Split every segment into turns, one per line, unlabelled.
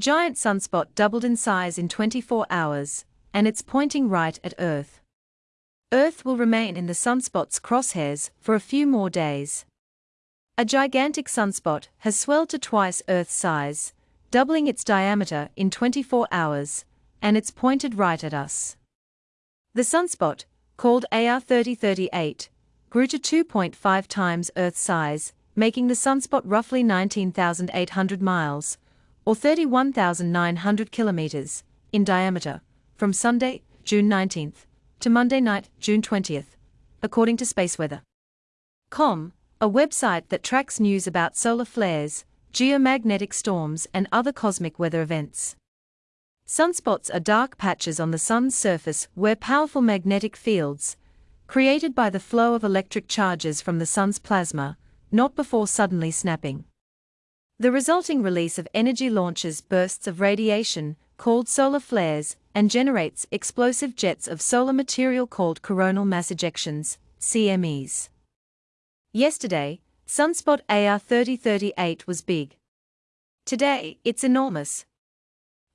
Giant sunspot doubled in size in 24 hours, and it's pointing right at Earth. Earth will remain in the sunspot's crosshairs for a few more days. A gigantic sunspot has swelled to twice Earth's size, doubling its diameter in 24 hours, and it's pointed right at us. The sunspot, called AR 3038, grew to 2.5 times Earth's size, making the sunspot roughly 19,800 miles, or 31,900 kilometers, in diameter, from Sunday, June 19th, to Monday night, June 20th, according to SpaceWeather.com, a website that tracks news about solar flares, geomagnetic storms, and other cosmic weather events. Sunspots are dark patches on the sun's surface where powerful magnetic fields, created by the flow of electric charges from the sun's plasma, knot before suddenly snapping. The resulting release of energy launches bursts of radiation, called solar flares, and generates explosive jets of solar material called coronal mass ejections, CMEs. Yesterday, sunspot AR 3038 was big. Today, it's enormous.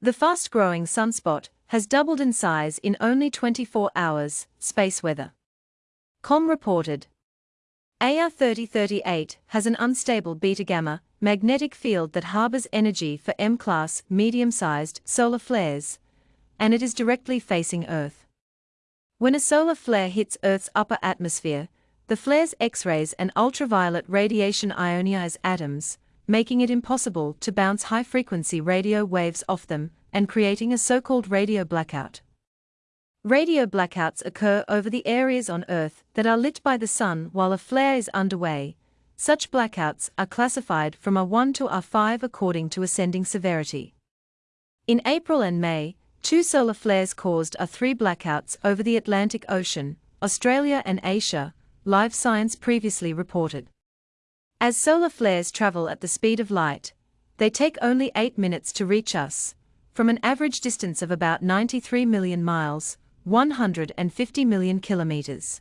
The fast growing sunspot has doubled in size in only 24 hours, space weather. Com reported. AR 3038 has an unstable beta gamma magnetic field that harbors energy for M class medium sized solar flares, and it is directly facing Earth. When a solar flare hits Earth's upper atmosphere, the flare's X rays and ultraviolet radiation ionize atoms, making it impossible to bounce high frequency radio waves off them and creating a so called radio blackout. Radio blackouts occur over the areas on Earth that are lit by the sun while a flare is underway. Such blackouts are classified from a 1 to a 5 according to ascending severity. In April and May, two solar flares caused a 3 blackouts over the Atlantic Ocean, Australia and Asia, Live Science previously reported. As solar flares travel at the speed of light, they take only 8 minutes to reach us, from an average distance of about 93 million miles, 150 million kilometers.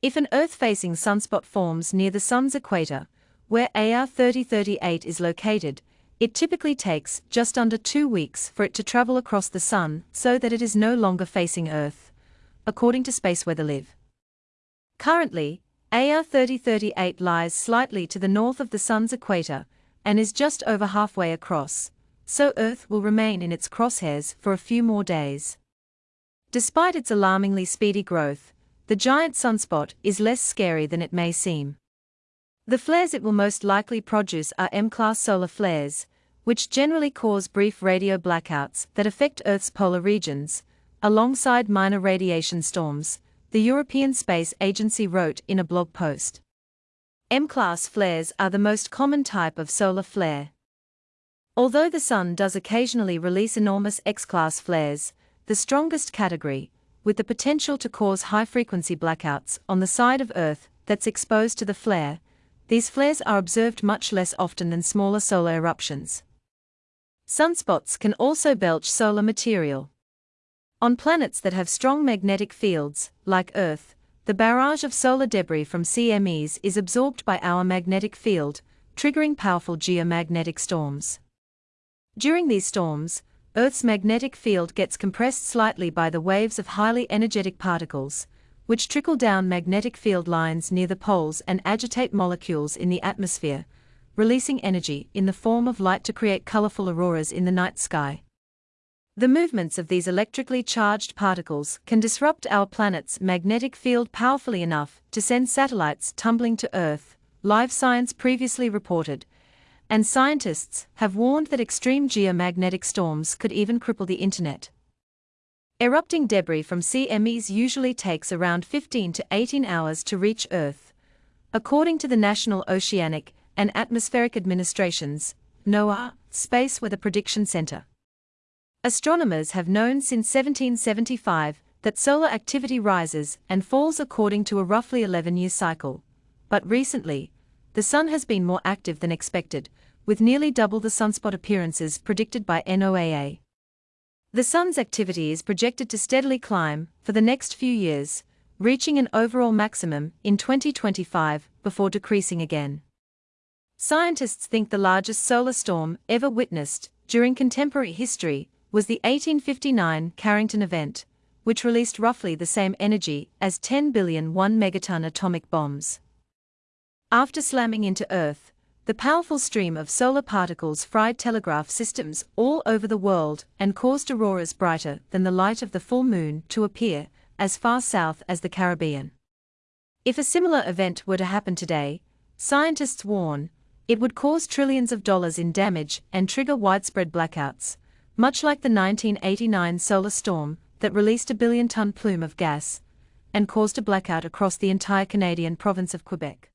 If an Earth-facing sunspot forms near the Sun's equator, where AR 3038 is located, it typically takes just under two weeks for it to travel across the Sun so that it is no longer facing Earth, according to SpaceWeatherLive. Currently, AR 3038 lies slightly to the north of the Sun's equator and is just over halfway across, so Earth will remain in its crosshairs for a few more days. Despite its alarmingly speedy growth, the giant sunspot is less scary than it may seem. The flares it will most likely produce are M-class solar flares, which generally cause brief radio blackouts that affect Earth's polar regions, alongside minor radiation storms, the European Space Agency wrote in a blog post. M-class flares are the most common type of solar flare. Although the Sun does occasionally release enormous X-class flares, the strongest category, with the potential to cause high frequency blackouts on the side of Earth that's exposed to the flare, these flares are observed much less often than smaller solar eruptions. Sunspots can also belch solar material. On planets that have strong magnetic fields, like Earth, the barrage of solar debris from CMEs is absorbed by our magnetic field, triggering powerful geomagnetic storms. During these storms, Earth's magnetic field gets compressed slightly by the waves of highly energetic particles, which trickle down magnetic field lines near the poles and agitate molecules in the atmosphere, releasing energy in the form of light to create colorful auroras in the night sky. The movements of these electrically charged particles can disrupt our planet's magnetic field powerfully enough to send satellites tumbling to Earth, Live Science previously reported, and scientists have warned that extreme geomagnetic storms could even cripple the internet. Erupting debris from CMEs usually takes around 15 to 18 hours to reach Earth, according to the National Oceanic and Atmospheric Administration's NOAA Space Weather Prediction Center. Astronomers have known since 1775 that solar activity rises and falls according to a roughly 11 year cycle, but recently, the Sun has been more active than expected, with nearly double the sunspot appearances predicted by NOAA. The Sun's activity is projected to steadily climb for the next few years, reaching an overall maximum in 2025 before decreasing again. Scientists think the largest solar storm ever witnessed during contemporary history, was the 1859 Carrington event, which released roughly the same energy as 10 billion 1 megaton atomic bombs. After slamming into Earth, the powerful stream of solar particles fried telegraph systems all over the world and caused auroras brighter than the light of the full moon to appear as far south as the Caribbean. If a similar event were to happen today, scientists warn, it would cause trillions of dollars in damage and trigger widespread blackouts, much like the 1989 solar storm that released a billion ton plume of gas and caused a blackout across the entire Canadian province of Quebec.